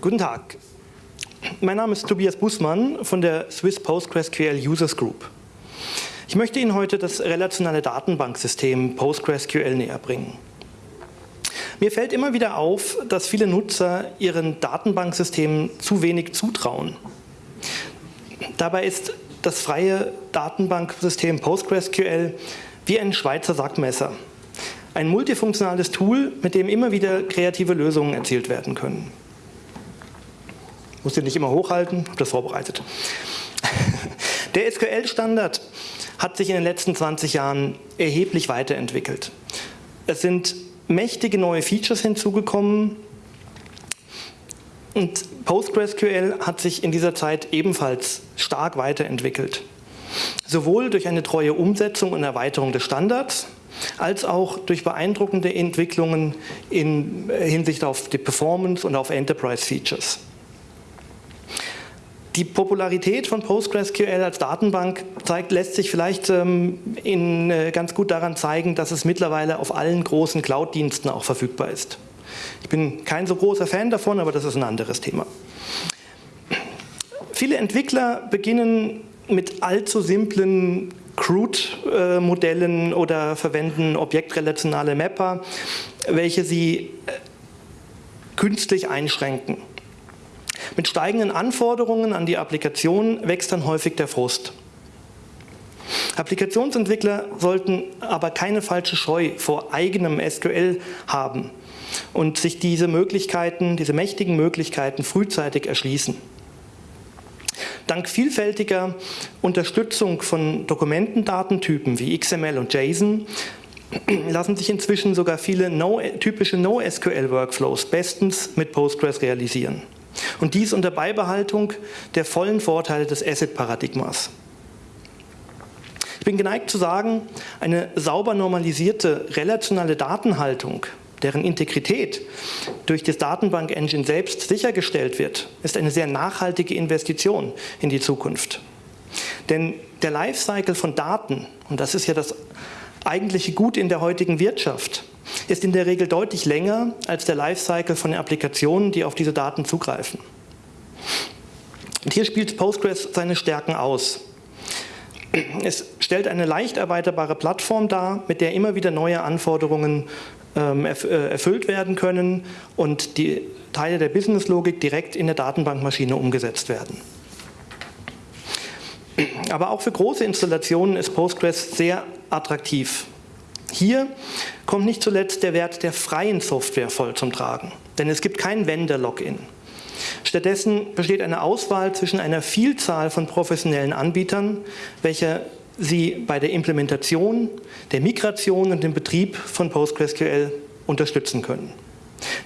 Guten Tag. Mein Name ist Tobias Bußmann von der Swiss PostgreSQL Users Group. Ich möchte Ihnen heute das relationale Datenbanksystem PostgreSQL näher bringen. Mir fällt immer wieder auf, dass viele Nutzer ihren Datenbanksystemen zu wenig zutrauen. Dabei ist das freie Datenbanksystem PostgreSQL wie ein Schweizer Sackmesser. Ein multifunktionales Tool, mit dem immer wieder kreative Lösungen erzielt werden können muss den nicht immer hochhalten, habe das vorbereitet. Der SQL-Standard hat sich in den letzten 20 Jahren erheblich weiterentwickelt. Es sind mächtige neue Features hinzugekommen und PostgreSQL hat sich in dieser Zeit ebenfalls stark weiterentwickelt. Sowohl durch eine treue Umsetzung und Erweiterung des Standards, als auch durch beeindruckende Entwicklungen in Hinsicht auf die Performance und auf Enterprise-Features. Die Popularität von PostgreSQL als Datenbank zeigt, lässt sich vielleicht ähm, in, äh, ganz gut daran zeigen, dass es mittlerweile auf allen großen Cloud-Diensten auch verfügbar ist. Ich bin kein so großer Fan davon, aber das ist ein anderes Thema. Viele Entwickler beginnen mit allzu simplen CRUD-Modellen oder verwenden objektrelationale Mapper, welche sie äh, künstlich einschränken. Mit steigenden Anforderungen an die Applikation wächst dann häufig der Frust. Applikationsentwickler sollten aber keine falsche Scheu vor eigenem SQL haben und sich diese Möglichkeiten, diese mächtigen Möglichkeiten frühzeitig erschließen. Dank vielfältiger Unterstützung von Dokumentendatentypen wie XML und JSON lassen sich inzwischen sogar viele no, typische NoSQL-Workflows bestens mit Postgres realisieren. Und dies unter Beibehaltung der vollen Vorteile des Asset-Paradigmas. Ich bin geneigt zu sagen, eine sauber normalisierte relationale Datenhaltung, deren Integrität durch das Datenbank-Engine selbst sichergestellt wird, ist eine sehr nachhaltige Investition in die Zukunft. Denn der Lifecycle von Daten, und das ist ja das eigentliche Gut in der heutigen Wirtschaft, ist in der Regel deutlich länger als der Lifecycle von den Applikationen, die auf diese Daten zugreifen. Und hier spielt Postgres seine Stärken aus. Es stellt eine leicht erweiterbare Plattform dar, mit der immer wieder neue Anforderungen erfüllt werden können und die Teile der Businesslogik direkt in der Datenbankmaschine umgesetzt werden. Aber auch für große Installationen ist Postgres sehr attraktiv. Hier kommt nicht zuletzt der Wert der freien Software voll zum Tragen, denn es gibt kein Vendor-Login. Stattdessen besteht eine Auswahl zwischen einer Vielzahl von professionellen Anbietern, welche Sie bei der Implementation, der Migration und dem Betrieb von PostgreSQL unterstützen können.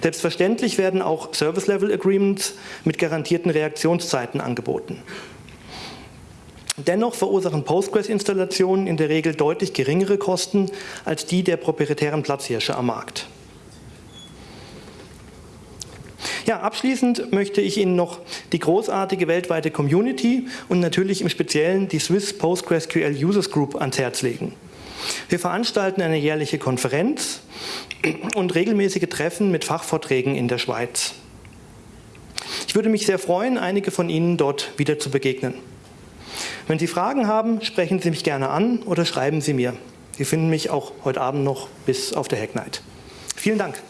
Selbstverständlich werden auch Service-Level-Agreements mit garantierten Reaktionszeiten angeboten. Dennoch verursachen Postgres-Installationen in der Regel deutlich geringere Kosten als die der proprietären Platzhirsche am Markt. Ja, abschließend möchte ich Ihnen noch die großartige weltweite Community und natürlich im Speziellen die Swiss PostgreSQL Users Group ans Herz legen. Wir veranstalten eine jährliche Konferenz und regelmäßige Treffen mit Fachvorträgen in der Schweiz. Ich würde mich sehr freuen, einige von Ihnen dort wieder zu begegnen. Wenn Sie Fragen haben, sprechen Sie mich gerne an oder schreiben Sie mir. Sie finden mich auch heute Abend noch bis auf der Hacknight. Vielen Dank.